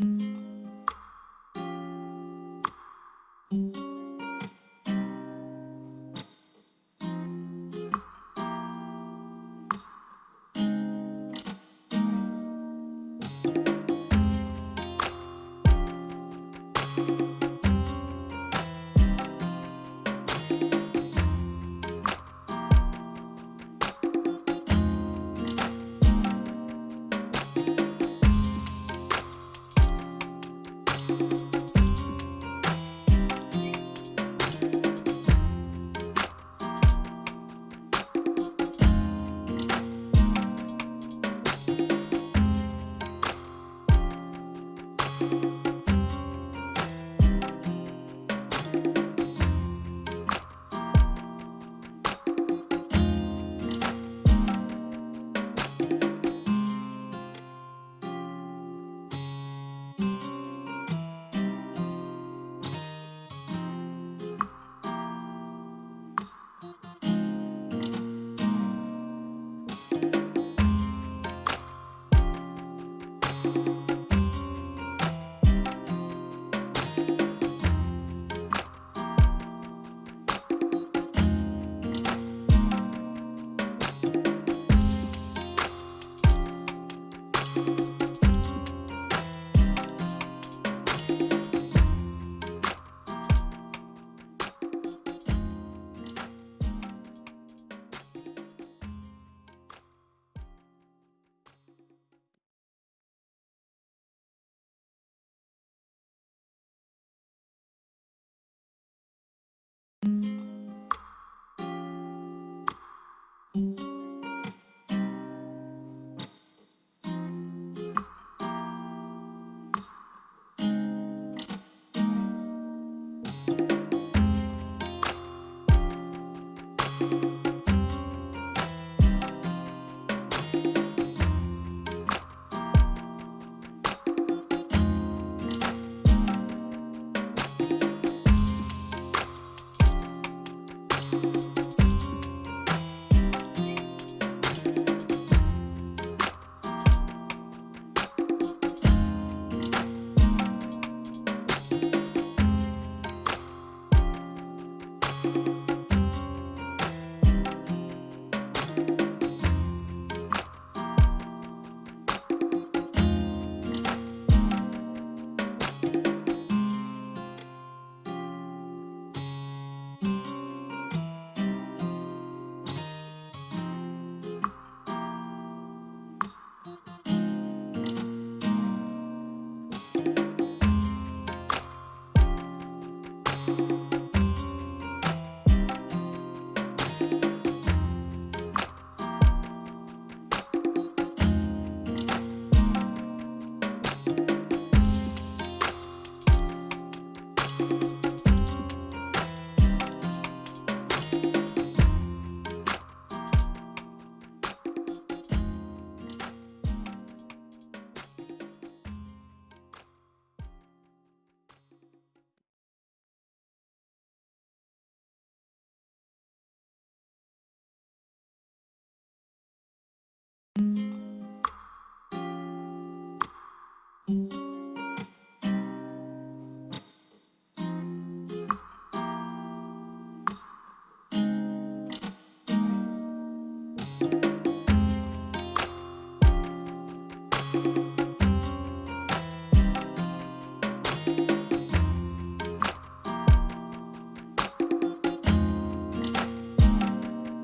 Música you Música